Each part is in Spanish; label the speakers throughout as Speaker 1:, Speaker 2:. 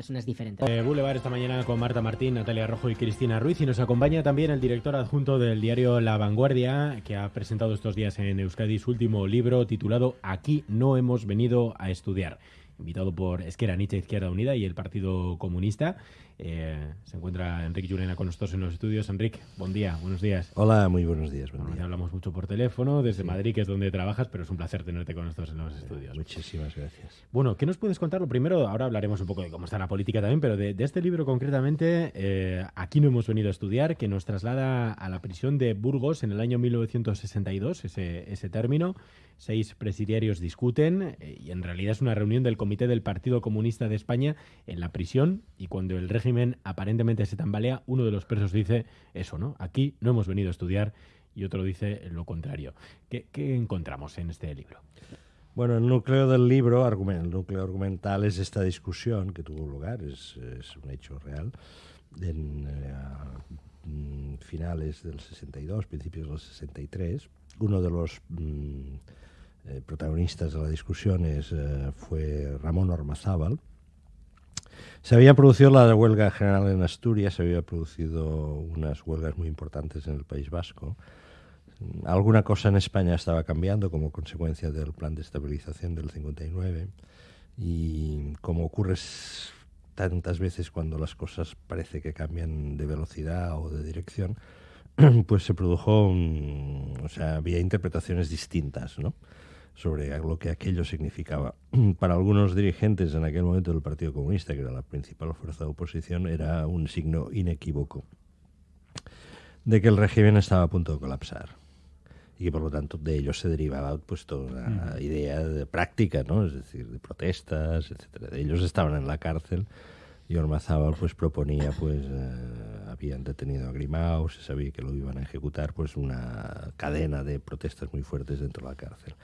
Speaker 1: personas diferentes.
Speaker 2: Eh, Boulevard esta mañana con Marta Martín, Natalia Rojo y Cristina Ruiz y nos acompaña también el director adjunto del diario La Vanguardia que ha presentado estos días en Euskadi su último libro titulado Aquí no hemos venido a estudiar invitado por Esquerra Nietzsche Izquierda Unida y el Partido Comunista. Eh, se encuentra Enrique Llurena con nosotros en los estudios. Enrique, buen día, buenos días.
Speaker 3: Hola, muy buenos días. Buen día.
Speaker 2: Hablamos mucho por teléfono desde Madrid, que es donde trabajas, pero es un placer tenerte con nosotros en los estudios.
Speaker 3: Muchísimas gracias.
Speaker 2: Bueno, ¿qué nos puedes contar? Lo primero, ahora hablaremos un poco de cómo está la política también, pero de, este libro concretamente, eh, aquí no hemos venido a estudiar, que nos traslada a la prisión de Burgos en el año 1962, ese, ese término. Seis presidiarios discuten eh, y en realidad es una reunión del Comité del Partido Comunista de España en la prisión y cuando el régimen aparentemente se tambalea, uno de los presos dice eso, ¿no? Aquí no hemos venido a estudiar y otro dice lo contrario. ¿Qué, encontramos en este libro?
Speaker 3: Bueno, el núcleo del libro, el núcleo argumental es esta discusión que tuvo lugar, es, un hecho real, en eh, finales del 62, principios del 63. Uno de los mm, eh, protagonistas de la discusión es, eh, fue Ramón Ormazábal. Se había producido la huelga general en Asturias, se había producido unas huelgas muy importantes en el País Vasco. Alguna cosa en España estaba cambiando como consecuencia del plan de estabilización del 59 y como ocurre tantas veces cuando las cosas parece que cambian de velocidad o de dirección, pues se produjo, o sea, había interpretaciones distintas, ¿no? Sobre lo que aquello significaba. Para algunos dirigentes en aquel momento del Partido Comunista, que era la principal fuerza de oposición, era un signo inequívoco de que el régimen estaba a punto de colapsar y que por lo tanto de ello se derivaba pues toda una idea de práctica, ¿no? Es decir, de protestas, etcétera. Ellos estaban en la cárcel y Ormazábal pues proponía pues eh, habían detenido a Grimao, se sabía que lo iban a ejecutar, pues una cadena de protestas muy fuertes dentro de la cárcel.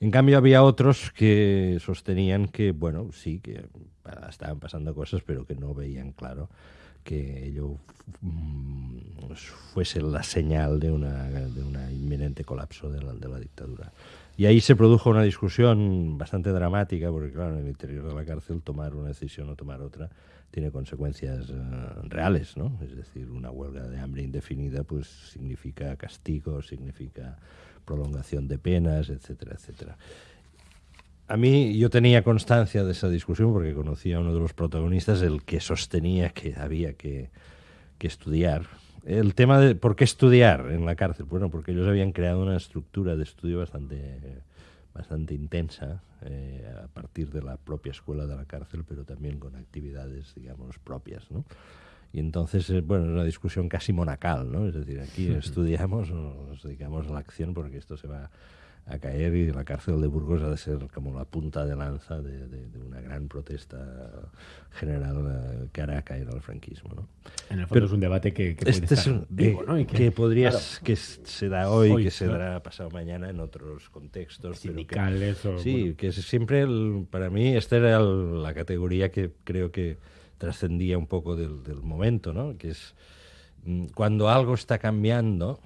Speaker 3: En cambio, había otros que sostenían que, bueno, sí, que estaban pasando cosas, pero que no veían claro que ello mm, fuese la señal de una, de una inminente colapso de la, de la, dictadura. Y ahí se produjo una discusión bastante dramática, porque claro, en el interior de la cárcel tomar una decisión o tomar otra tiene consecuencias eh, reales, ¿no? Es decir, una huelga de hambre indefinida pues significa castigo, significa prolongación de penas, etcétera, etcétera. A mí yo tenía constancia de esa discusión porque conocía a uno de los protagonistas, el que sostenía que había que, estudiar. El tema de por qué estudiar en la cárcel, bueno, porque ellos habían creado una estructura de estudio bastante, bastante intensa eh, a partir de la propia escuela de la cárcel, pero también con actividades, digamos, propias, ¿no? Y entonces, eh, bueno, es una discusión casi monacal, ¿no? Es decir, aquí estudiamos o nos dedicamos a la acción porque esto se va a caer y la cárcel de Burgos ha de ser como la punta de lanza de, una gran protesta general eh, que hará caer al franquismo. ¿no?
Speaker 2: En el fondo es un debate que, que este es un, vivo, ¿no?
Speaker 3: que, podría, que se da hoy, que se dará pasado mañana en otros contextos.
Speaker 2: Sindicales
Speaker 3: que, Sí, que es siempre, para mí, esta era la categoría que creo que trascendía un poco del, momento, ¿no? que es mm, cuando algo está cambiando,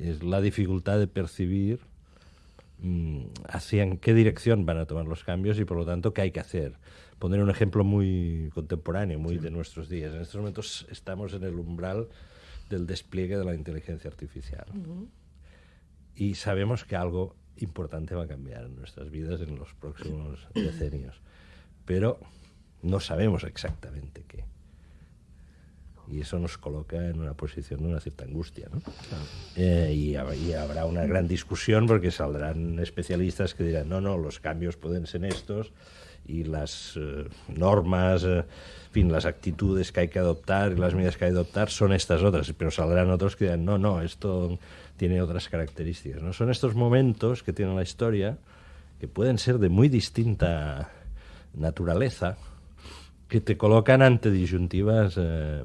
Speaker 3: es la dificultad de percibir mm, hacia en qué dirección van a tomar los cambios y por lo tanto qué hay que hacer. Poner un ejemplo muy contemporáneo, muy de nuestros días. En estos momentos estamos en el umbral del despliegue de la inteligencia artificial. Y sabemos que algo importante va a cambiar en nuestras vidas en los próximos decenios. Pero no sabemos exactamente qué. Y eso nos coloca en una posición de una cierta angustia. ¿no? Eh, y, habrá una gran discusión porque saldrán especialistas que dirán, no, no, los cambios pueden ser estos y las eh, normas, eh, en fin, las actitudes que hay que adoptar y las medidas que hay que adoptar son estas otras. Pero saldrán otros que dirán, no, no, esto tiene otras características. ¿no? Son estos momentos que tiene la historia que pueden ser de muy distinta naturaleza, que te colocan ante disyuntivas eh,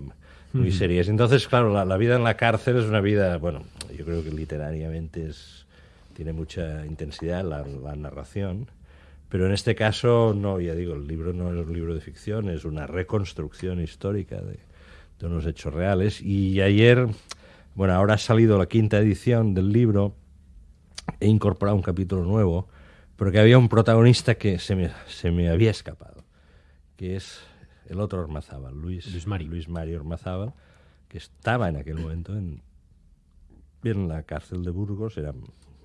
Speaker 3: muy serias. Entonces, claro, la, vida en la cárcel es una vida, bueno, yo creo que literariamente es, tiene mucha intensidad la, narración, pero en este caso, no, ya digo, el libro no es un libro de ficción, es una reconstrucción histórica de, de unos hechos reales. Y ayer, bueno, ahora ha salido la quinta edición del libro, he incorporado un capítulo nuevo, porque había un protagonista que se me, se me había escapado, que es el otro Ormazábal, Luis,
Speaker 2: Luis Mario.
Speaker 3: Luis Mario Ormazábal, que estaba en aquel momento en, en la cárcel de Burgos, era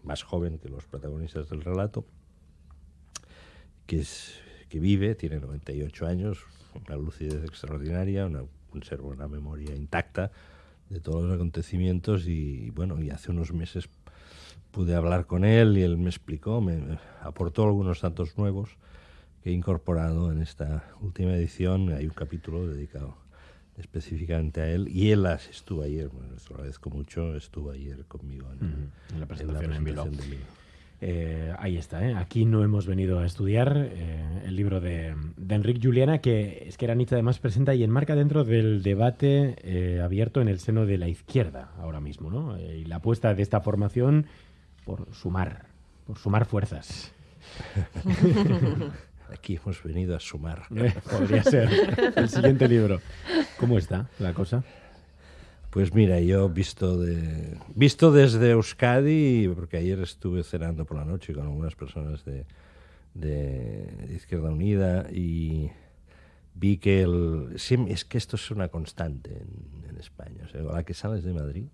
Speaker 3: más joven que los protagonistas del relato, que, es, que vive, tiene 98 años, una lucidez extraordinaria, una, conserva una memoria intacta de todos los acontecimientos y bueno, y hace unos meses pude hablar con él y él me explicó, me, me aportó algunos datos nuevos que he incorporado en esta última edición. Hay un capítulo dedicado específicamente a él y él las estuvo ayer, bueno, lo agradezco mucho, estuvo ayer conmigo en,
Speaker 2: Ujú, en la presentación en Bilbao.
Speaker 3: presentación del libro.
Speaker 2: Eh, ahí está, ¿eh? aquí no hemos venido a estudiar eh, el libro de, de Enrique Juliana, que es que Aranich además presenta y enmarca dentro del debate eh, abierto en el seno de la izquierda ahora mismo, ¿no? Eh, y la apuesta de esta formación por sumar, por sumar fuerzas.
Speaker 3: Aquí hemos venido a sumar.
Speaker 2: Eh, Podría ser el siguiente libro. ¿Cómo está la cosa?
Speaker 3: Pues mira, yo visto de visto desde Euskadi, porque ayer estuve cenando por la noche con algunas personas de, de Izquierda Unida y vi que el es que esto es una constante en, en España. O sea, a la que sales de Madrid,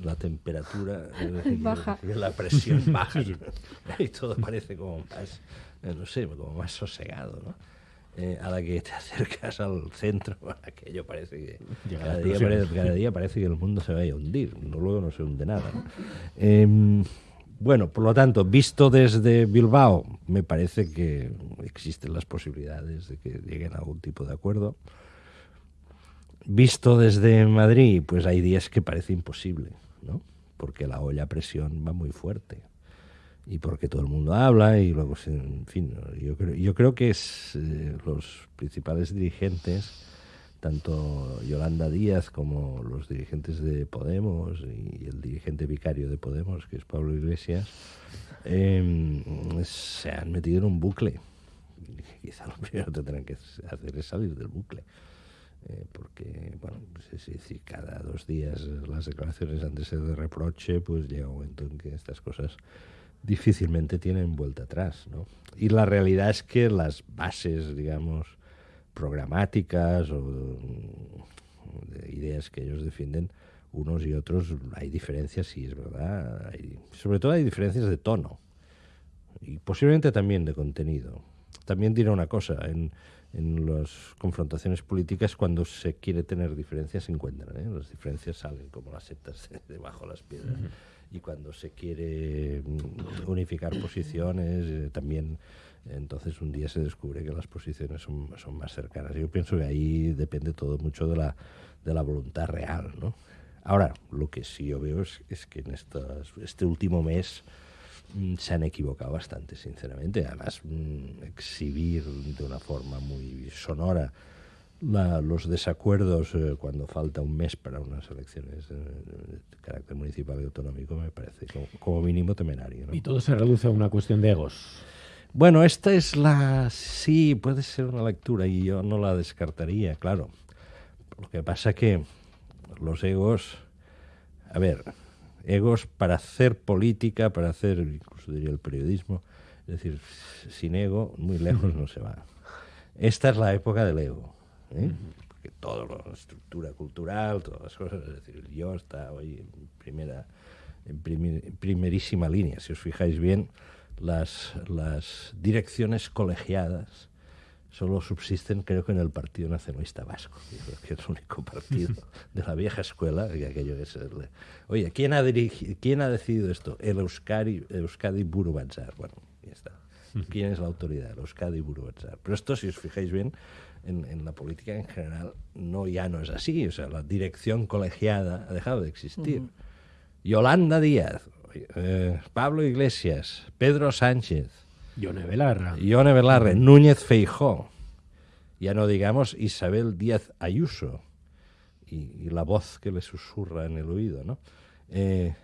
Speaker 3: la temperatura decir,
Speaker 1: Baja.
Speaker 3: la presión baja y todo parece como más, eh, no sé, como más sosegado, ¿no? Eh, a la que te acercas al centro, aquello parece que cada día, parece, cada día parece que el mundo se vaya a hundir, no, luego no se hunde nada. ¿no? Em, bueno, por lo tanto, visto desde Bilbao, me parece que existen las posibilidades de que lleguen a algún tipo de acuerdo. Visto desde Madrid, pues hay días que parece imposible, ¿no? Porque la olla a presión va muy fuerte y porque todo el mundo habla y luego, en fin, yo creo, yo creo que es, eh, los principales dirigentes, tanto Yolanda Díaz como los dirigentes de Podemos y el dirigente vicario de Podemos, que es Pablo Iglesias, eh, se han metido en un bucle. Quizá lo primero que tendrán que hacer es salir del bucle. Eh, porque, bueno, pues es decir, cada dos días las declaraciones han de ser de reproche, pues llega un momento en que estas cosas difícilmente tienen vuelta atrás, ¿no? Y la realidad es que las bases, digamos, programáticas o de ideas que ellos defienden, unos y otros, hay diferencias, sí, es verdad. hay- sobre todo hay diferencias de tono y posiblemente también de contenido. También diré una cosa, en, en las confrontaciones políticas cuando se quiere tener diferencias se encuentran, ¿eh? las diferencias salen como las setas de debajo de las piedras. Y cuando se quiere mm, unificar posiciones, eh, también entonces un día se descubre que las posiciones son, son más cercanas. Yo pienso que ahí depende todo mucho de la, de la voluntad real. ¿no? Ahora, lo que sí yo veo es, es que en estas- este último mes mm, se han equivocado bastante, sinceramente. Además, mm, exhibir de una forma muy sonora la- los desacuerdos eh, cuando falta un mes para unas elecciones eh, de carácter municipal y autonómico me parece como, como mínimo temerario. ¿no?
Speaker 2: Y todo se reduce a una cuestión de egos.
Speaker 3: Bueno, esta es la... Sí, puede ser una lectura y yo no la descartaría, claro. Lo que pasa que los egos... A ver, egos para hacer política, para hacer, incluso diría el periodismo, es decir, sin ego muy lejos no se va. Esta es la época del ego. ¿Eh? Porque todo la estructura cultural, todas las cosas, es decir, yo está hoy en primera, en primerísima línea. Si os fijáis bien, las, las direcciones colegiadas solo subsisten, creo que en el Partido Nacionalista Vasco, que es el único partido de la vieja escuela, que aquello es el- Oye, ¿quién ha, dirigi- ¿quién ha decidido esto? El Euskadi, Euskadi Buru. Bueno, ya está. ¿Quién es la autoridad? El Euskadi Buru Batzar. Pero esto, si os fijáis bien, en, en la política en general no ya no es así. O sea, la dirección colegiada ha dejado de existir. Yolanda Díaz, eh, Pablo Iglesias, Pedro Sánchez,
Speaker 2: Yone Belarra.
Speaker 3: Ione Belarre, Núñez Feijó, ya no digamos Isabel Díaz Ayuso, y, y la voz que le susurra en el oído, ¿no? Eh,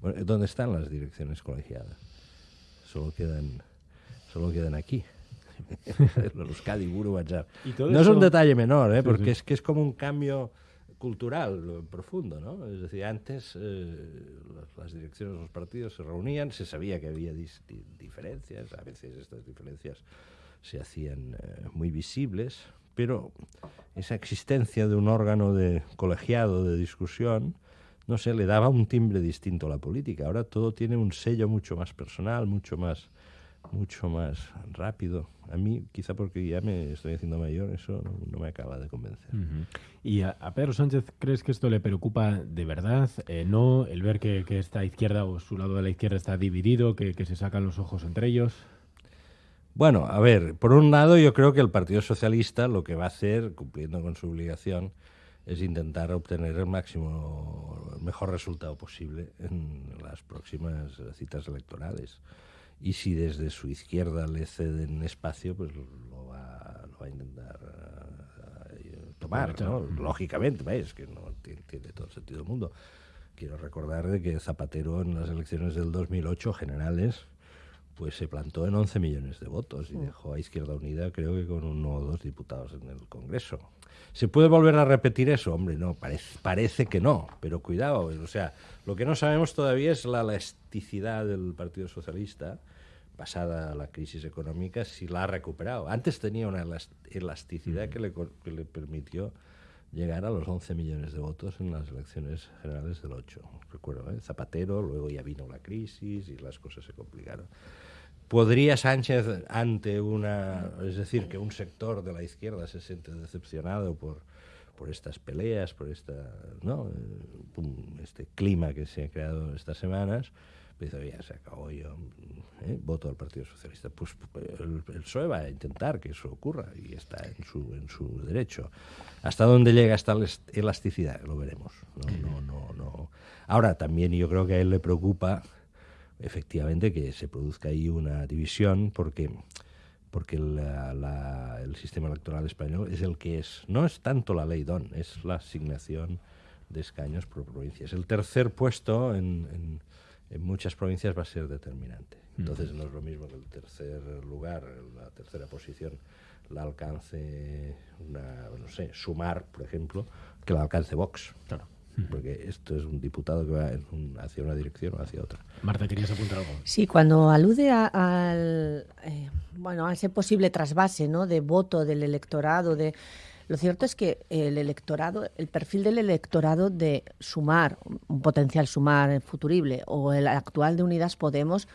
Speaker 3: ¿Dónde están las direcciones colegiadas? Solo quedan, solo quedan aquí. Los Euskadi, Buru, Batzar.
Speaker 2: Y todo
Speaker 3: No es un detalle menor, ¿eh?
Speaker 2: Sí,
Speaker 3: porque
Speaker 2: sí.
Speaker 3: es que es como un cambio cultural profundo, ¿no? Es decir, antes eh, las, direcciones de los partidos se reunían, se sabía que había dis- diferencias, a veces estas diferencias se hacían eh, muy visibles, pero esa existencia de un órgano de colegiado de discusión, no sé, le daba un timbre distinto a la política. Ahora todo tiene un sello mucho más personal, mucho más mucho más rápido. A mí, quizá porque ya me estoy haciendo mayor, eso no, me acaba de convencer.
Speaker 2: ¿Y a, Pedro Sánchez crees que esto le preocupa de verdad? Eh, ¿No? ¿El ver que, esta izquierda o su lado de la izquierda está dividido, que, se sacan los ojos entre ellos?
Speaker 3: Bueno, a ver, por un lado yo creo que el Partido Socialista lo que va a hacer, cumpliendo con su obligación, es intentar obtener el máximo, el mejor resultado posible en las próximas citas electorales y si desde su izquierda le ceden espacio, pues lo va, lo va a intentar uh, tomar, ¿no? Lógicamente, ¿ves? que no tiene, todo el sentido del mundo. Quiero recordar de que Zapatero en las elecciones del 2008 generales pues se plantó en 11 millones de votos y dejó a Izquierda Unida creo que con uno o dos diputados en el Congreso. ¿Se puede volver a repetir eso? Hombre, no, parece, parece que no, pero cuidado, o sea, lo que no sabemos todavía es la elasticidad del Partido Socialista, pasada la crisis económica, si la ha recuperado. Antes tenía una elasticidad que le, que le permitió llegar a los 11 millones de votos en las elecciones generales del 8. Recuerdo, ¿eh? Zapatero, luego ya vino la crisis y las cosas se complicaron. ¿Podría Sánchez ante una, es decir, que un sector de la izquierda se siente decepcionado por, por estas peleas, por esta, ¿no? Eh, este clima que se ha creado estas semanas? Pues ya se acabó yo, ¿eh? voto al Partido Socialista. Pues el, el, PSOE va a intentar que eso ocurra y está en su, en su derecho. ¿Hasta dónde llega esta elasticidad? Lo veremos. No, no, no, no. Ahora, también yo creo que a él le preocupa efectivamente que se produzca ahí una división porque porque el sistema electoral español es el que es. No es tanto la ley DON, es la asignación de escaños por provincias. El tercer puesto en, en, muchas provincias va a ser determinante. Entonces no es lo mismo que el tercer lugar, la tercera posición, la alcance, una, no sé, sumar, por ejemplo, que la alcance Vox. Claro porque esto es un diputado que va hacia una dirección o hacia otra.
Speaker 2: Marta, ¿querías apuntar algo?
Speaker 1: Sí, cuando alude a, al, eh, bueno, a ese posible trasvase ¿no? de voto del electorado, de lo cierto es que el electorado, el perfil del electorado de sumar, un potencial sumar futurible, o el actual de Unidas Podemos,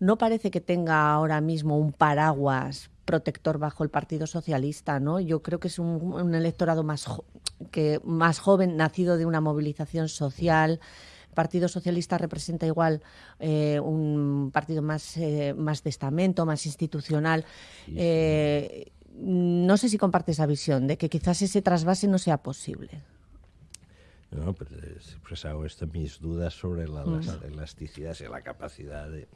Speaker 1: no parece que tenga ahora mismo un paraguas protector bajo el Partido Socialista, ¿no? Yo creo que es un, electorado más, que, más joven, nacido de una movilización social. El Partido Socialista representa igual eh, un partido más, eh, más de estamento, más institucional. Eh, no sé si comparte esa visión de que quizás ese trasvase no sea posible.
Speaker 3: No, pero he expresado mis dudas sobre la, mm. elasticidad y la capacidad de,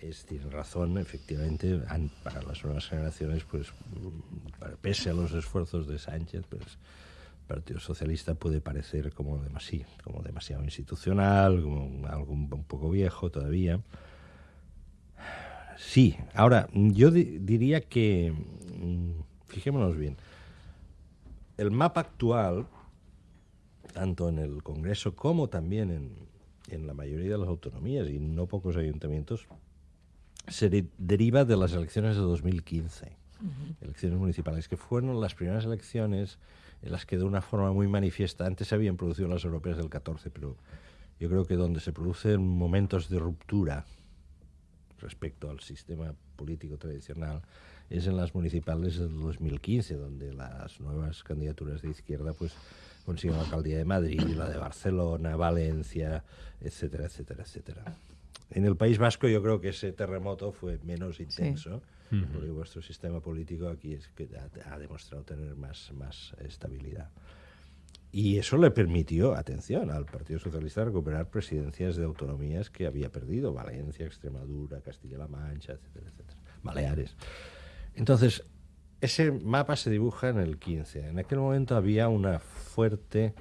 Speaker 3: es, tiene razón, efectivamente, para las nuevas generaciones, pues pese a los esfuerzos de Sánchez, pues el Partido Socialista puede parecer como demasiado, como demasiado institucional, como algo un, poco viejo todavía. Sí, ahora, yo diría que, mm, fijémonos bien, el mapa actual, tanto en el Congreso como también en, en la mayoría de las autonomías y no pocos ayuntamientos, se deriva de las elecciones de 2015, elecciones municipales, que fueron las primeras elecciones en las que de una forma muy manifiesta, antes se habían producido las europeas del 14, pero yo creo que donde se producen momentos de ruptura respecto al sistema político tradicional es en las municipales del 2015, donde las nuevas candidaturas de izquierda pues consiguen la alcaldía de Madrid, la de Barcelona, Valencia, etcétera, etcétera, etcétera. En el País Vasco yo creo que ese terremoto fue menos intenso, porque vuestro sistema político aquí es que ha, demostrado tener más, más estabilidad. Y eso le permitió, atención, al Partido Socialista recuperar presidencias de autonomías que había perdido, Valencia, Extremadura, Castilla-La Mancha, etcétera, etcétera, Baleares. Entonces, ese mapa se dibuja en el 15. En aquel momento había una fuerte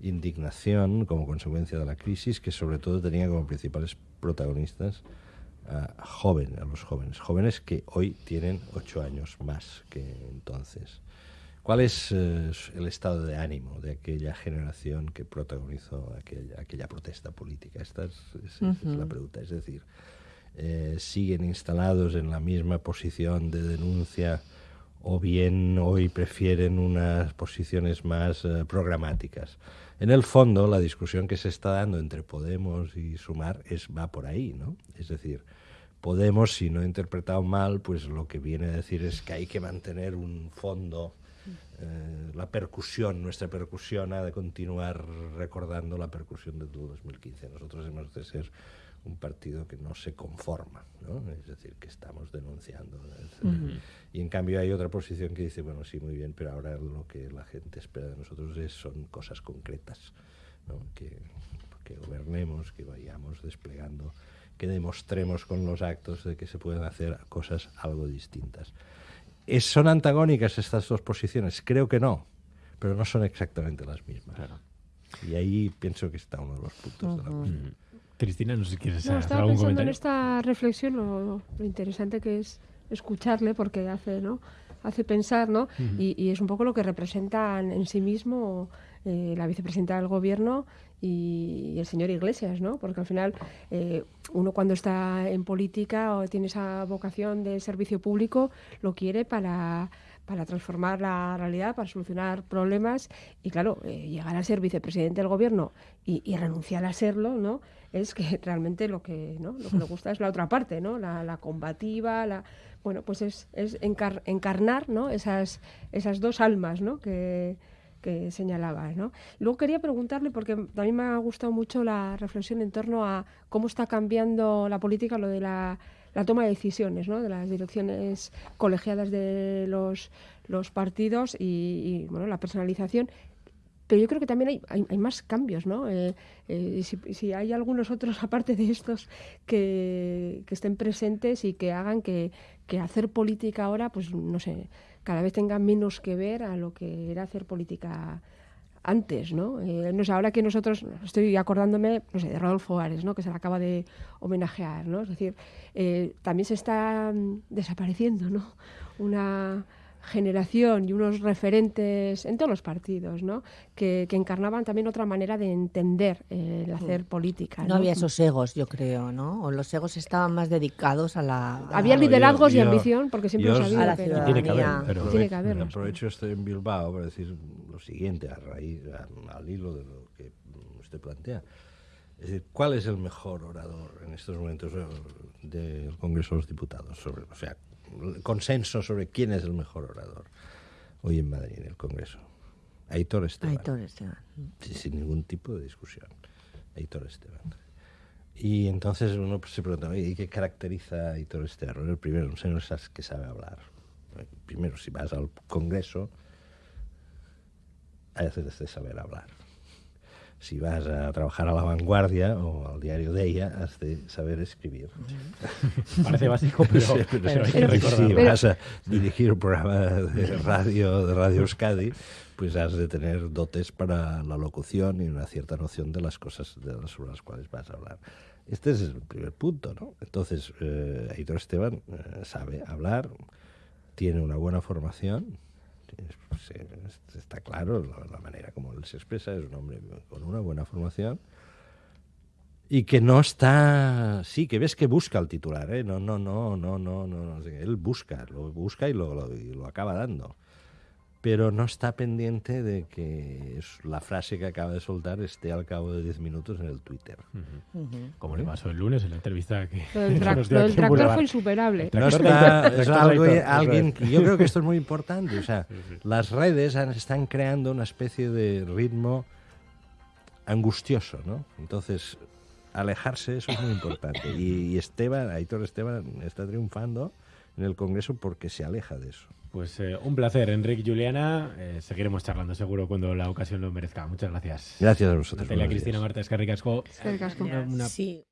Speaker 3: indignación como consecuencia de la crisis que sobre todo tenía como principales protagonistas a, a los jóvenes, jóvenes que hoy tienen ocho años más que entonces. ¿Cuál es eh, el estado de ánimo de aquella generación que protagonizó aquella, aquella protesta política? Esta es, la pregunta. Es decir, eh, ¿siguen instalados en la misma posición de denuncia o bien hoy prefieren unas posiciones más eh, programáticas. En el fondo, la discusión que se está dando entre Podemos y Sumar es, va por ahí, ¿no? Es decir, Podemos, si no he interpretado mal, pues lo que viene a decir es que hay que mantener un fondo, eh, la percusión, nuestra percusión ha de continuar recordando la percusión de 2015. Nosotros hemos de ser un partido que no se conforma, ¿no? es decir, que estamos denunciando. Y en cambio hay otra posición que dice, bueno, sí, muy bien, pero ahora lo que la gente espera de nosotros es, son cosas concretas, ¿no? que, que gobernemos, que vayamos desplegando, que demostremos con los actos de que se pueden hacer cosas algo distintas. ¿Es, ¿Son antagónicas estas dos posiciones? Creo que no, pero no son exactamente las mismas. Y ahí pienso que está uno de los puntos de la cuestión.
Speaker 2: Cristina, no sé si quieres
Speaker 4: no,
Speaker 2: hacer algún comentario.
Speaker 4: en esta reflexión lo, lo interesante que es escucharle porque hace, ¿no? hace pensar, ¿no? y, y es un poco lo que representan en sí mismo eh, la vicepresidenta del gobierno y, el señor Iglesias, ¿no? Porque al final eh, uno cuando está en política o tiene esa vocación de servicio público lo quiere para para transformar la realidad, para solucionar problemas y claro, eh, llegar a ser vicepresidente del gobierno y, renunciar a serlo, ¿no? Es que realmente lo que, ¿no? lo que le gusta es la otra parte, ¿no? La, la combativa, la bueno, pues es, es encar encarnar, ¿no? Esas, esas dos almas, ¿no? Que, que señalaba. ¿no? Luego quería preguntarle, porque también me ha gustado mucho la reflexión en torno a cómo está cambiando la política, lo de la, toma de decisiones, ¿no? de las direcciones colegiadas de los, partidos y, bueno, la personalización. Pero yo creo que también hay, más cambios, ¿no? Eh, eh, si, hay algunos otros, aparte de estos, que estén presentes y que hagan que, que hacer política ahora, pues no sé, cada vez tenga menos que ver a lo que era hacer política antes, ¿no? Eh, no sé, ahora que nosotros, estoy acordándome, no sé, de Rodolfo Ares, ¿no? Que se le acaba de homenajear, ¿no? Es decir, eh, también se está mm, desapareciendo, ¿no? Una generación y unos referentes en todos los partidos, ¿no? Que, que encarnaban también otra manera de entender eh, el hacer política.
Speaker 1: No,
Speaker 4: ¿no?
Speaker 1: había esos egos, yo creo, ¿no? O los egos estaban más dedicados a la... a-
Speaker 4: Había
Speaker 3: Claro,
Speaker 4: liderazgos
Speaker 3: yo-
Speaker 4: y
Speaker 3: yo-
Speaker 4: ambición, porque siempre
Speaker 3: yo
Speaker 4: sabido
Speaker 1: A la
Speaker 4: que
Speaker 1: ciudadanía.
Speaker 2: Tiene que haber, pero-
Speaker 4: tiene que haberlos.
Speaker 3: Aprovecho estoy en Bilbao para decir lo siguiente, a raíz, a- al hilo de lo que usted plantea. Es decir, ¿cuál es el mejor orador en estos momentos eh, del Congreso de los Diputados? Sobre, o sea, el consenso sobre quién es el mejor orador hoy en Madrid, en el Congreso. Aitor Esteban.
Speaker 1: Aitor Esteban.
Speaker 3: Sí, sin ningún tipo de discusión. Aitor Esteban. Y entonces uno pues, se pregunta, "Oye, ¿y qué caracteriza a Aitor Esteban? El primero, un señor que sabe hablar. Primero, si vas al Congreso, has de saber hablar. Si vas a trabajar a La Vanguardia o al diario de ella, has de saber escribir.
Speaker 2: Parece básico, pero,
Speaker 3: Sí, pero
Speaker 2: hay
Speaker 3: si vas a dirigir un programa de radio, de Radio Euskadi, pues has de tener dotes para la locución y una cierta noción de las cosas de las, sobre las cuales vas a hablar. Este es el primer punto, ¿no? Entonces, eh, Aitor Esteban eh, sabe hablar, tiene una buena formación, está claro la, manera como él se expresa, es un hombre con una buena formación y que no está sí que ves que busca el titular ¿eh? no no no no no no, no, él busca lo busca y lo, lo- y lo acaba dando pero no está pendiente de que la frase que acaba de soltar esté al cabo de 10 minutos en el Twitter.
Speaker 2: Como le pasó el lunes en la entrevista que
Speaker 4: Lo del, lo tractor fue insuperable.
Speaker 3: No está, es algo, alguien yo creo que esto es muy importante. O sea, las redes han- están creando una especie de ritmo angustioso, ¿no? Entonces, alejarse eso es muy importante. Y, y Esteban, Aitor Esteban, está triunfando en el Congreso porque se aleja de eso.
Speaker 2: Pues eh, un placer, Enrique Juliana. Eh, seguiremos charlando seguro cuando la ocasión lo merezca. Muchas gracias.
Speaker 3: Gracias a vosotros.
Speaker 2: Natalia Cristina. Marta Escarricasco.
Speaker 4: Eskerrik asko.
Speaker 2: Una- una
Speaker 1: Sí.